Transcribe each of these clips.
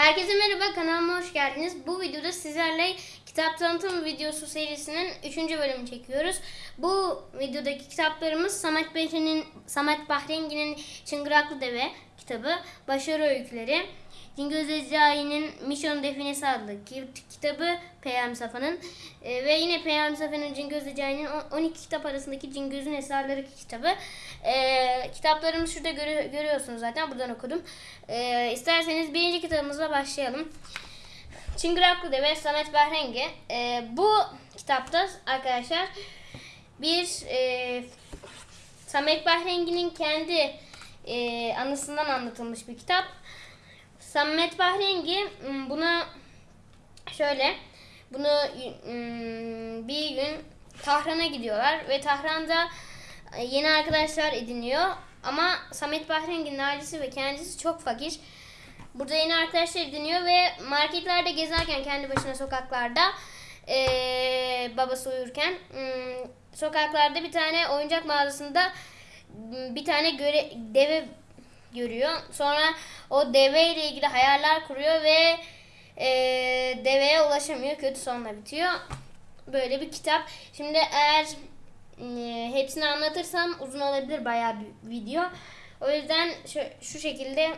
Herkese merhaba kanalıma hoş geldiniz. Bu videoda sizlerle kitap tanıtım videosu serisinin 3. bölümünü çekiyoruz. Bu videodaki kitaplarımız Samet Bahrengi'nin Samet Bahrengi'nin Çıngıraklı Deve kitabı, Başarı Öyküleri, Cingöz Recai'nin Mission Definesi adlı ki- kitabı Peyami Safa'nın e, ve yine Peyami Safa'nın Cingöz Recai'nin on- 12 kitap arasındaki Cingöz'ün Eserleri kitabı. E, kitaplarımı şurada görü- görüyorsunuz zaten buradan okudum. E, isterseniz birinci kitabımızla başlayalım. Çıngıraklı Deve Samet Bahrengi. E, bu kitapta arkadaşlar bir e, Samet Bahrengi'nin kendi e, anısından anlatılmış bir kitap. Samet Bahrengi m, bunu şöyle bunu bir gün Tahran'a gidiyorlar ve Tahran'da e, yeni arkadaşlar ediniyor. Ama Samet Bahrengi'nin ailesi ve kendisi çok fakir. Burada yeni arkadaşlar ediniyor ve marketlerde gezerken kendi başına sokaklarda eee, babası uyurken sokaklarda bir tane oyuncak mağazasında bir tane göre, deve görüyor. Sonra o deve ile ilgili hayaller kuruyor ve eee, deveye ulaşamıyor. Kötü sonla bitiyor. Böyle bir kitap. Şimdi eğer e, hepsini anlatırsam uzun olabilir bayağı bir video. O yüzden şu, şu şekilde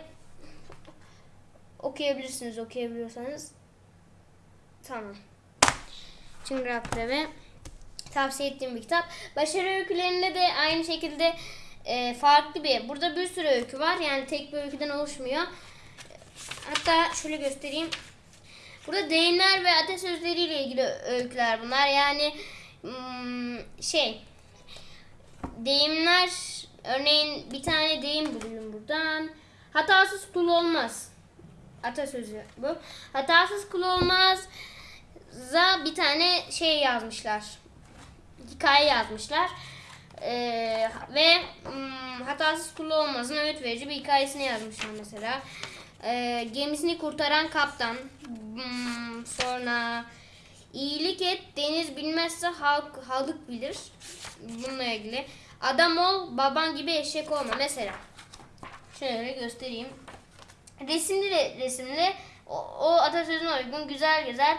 okuyabilirsiniz okuyabiliyorsanız. Tamam. Çıngırak Deve tavsiye ettiğim bir kitap. Başarı öykülerinde de aynı şekilde e, farklı bir. Burada bir sürü öykü var. Yani tek bir öyküden oluşmuyor. Hatta şöyle göstereyim. Burada deyimler ve atasözleriyle ilgili öyküler bunlar. Yani hmm, şey deyimler örneğin bir tane deyim bulayım buradan. Hatasız kul olmaz. Atasözü bu. Hatasız kul olmaz. Za bir tane şey yazmışlar. Hikaye yazmışlar. Ee, ve hmm, hatasız kul olmazın öğüt verici bir hikayesini yazmışlar mesela. Ee, gemisini kurtaran kaptan. Hmm, sonra iyilik et deniz bilmezse halk halk bilir. Bununla ilgili. Adam ol baban gibi eşek olma mesela. Şöyle göstereyim. Resimli resimli o, o atasözüne uygun güzel güzel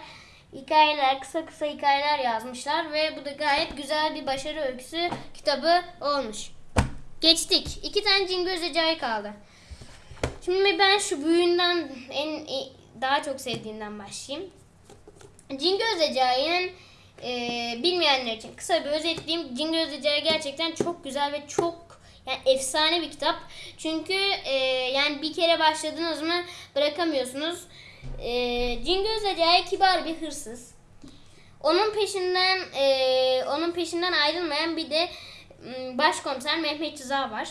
hikayeler, kısa kısa hikayeler yazmışlar ve bu da gayet güzel bir başarı öyküsü kitabı olmuş. Geçtik. İki tane Cingöz Recai kaldı. Şimdi ben şu büyüğünden en e, daha çok sevdiğimden başlayayım. Cingöz Recai'nin e, bilmeyenler için kısa bir özetleyeyim. Cingöz Recai gerçekten çok güzel ve çok yani efsane bir kitap. Çünkü e, yani bir kere başladınız mı bırakamıyorsunuz. E, Cingöz Recai kibar bir hırsız. Onun peşinden e, onun peşinden ayrılmayan bir de başkomiser Mehmet Rıza var.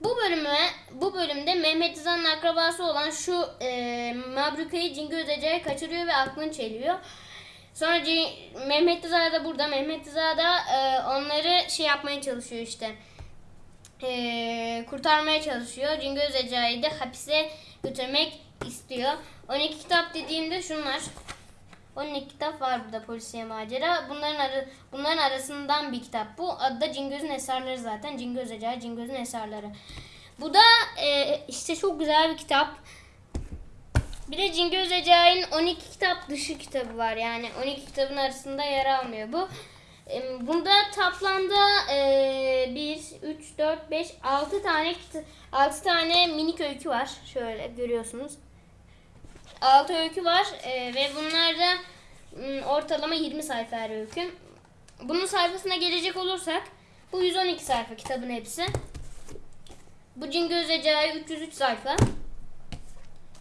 Bu bölüme bu bölümde Mehmet Rıza'nın akrabası olan şu e, Mabruka'yı Cingöz Recai kaçırıyor ve aklını çeliyor. Sonra Cin- Mehmet Rıza da burada. Mehmet Rıza da e, onları şey yapmaya çalışıyor işte. E, kurtarmaya çalışıyor. Cingöz Recai'yi de hapise götürmek istiyor. 12 kitap dediğimde şunlar. 12 kitap var burada polisiye macera. Bunların arı, bunların arasından bir kitap bu. Adı da Cingöz'ün eserleri zaten. Cingöz Recai, Cingöz'ün eserleri. Bu da e, işte çok güzel bir kitap. Bir de Cingöz Recai'nin 12 kitap dışı kitabı var. Yani 12 kitabın arasında yer almıyor bu. Bunda toplamda e, 1, 3, 4, 5, 6 tane kita- 6 tane minik öykü var. Şöyle görüyorsunuz. 6 öykü var e, ve bunlar da ortalama 20 sayfa her öykü. Bunun sayfasına gelecek olursak bu 112 sayfa kitabın hepsi. Bu Cingöz Recai 303 sayfa.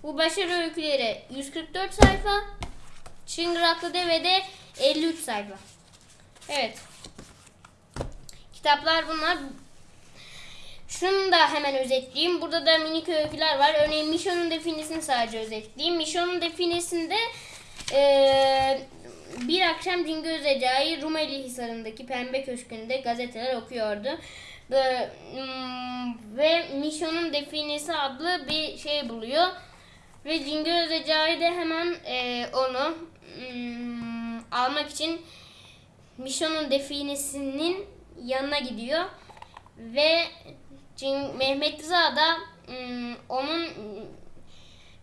Bu başarı öyküleri 144 sayfa. Çıngıraklı Deve'de 53 sayfa. Evet. Kitaplar bunlar. Şunu da hemen özetleyeyim. Burada da minik öyküler var. Örneğin Mişon'un definisini sadece özetleyeyim. Mişon'un definisinde eee, bir akşam Cingöz Recai Rumeli Hisarı'ndaki Pembe Köşkü'nde gazeteler okuyordu. Ve, mm, ve Mişon'un definesi adlı bir şey buluyor. Ve Cingöz Recai de hemen eee, onu mm, almak için Mişon'un definesinin yanına gidiyor. Ve Cin- Mehmet Rıza da onun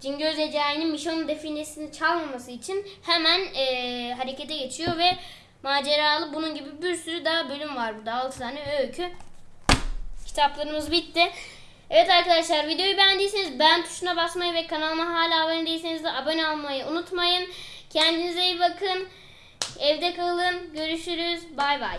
Cingöz Ecai'nin Mişon'un definesini çalmaması için hemen e, harekete geçiyor ve maceralı bunun gibi bir sürü daha bölüm var burada. 6 tane öykü. Kitaplarımız bitti. Evet arkadaşlar videoyu beğendiyseniz beğen tuşuna basmayı ve kanalıma hala abone değilseniz de abone olmayı unutmayın. Kendinize iyi bakın. Evde kalın. Görüşürüz. Bay bay.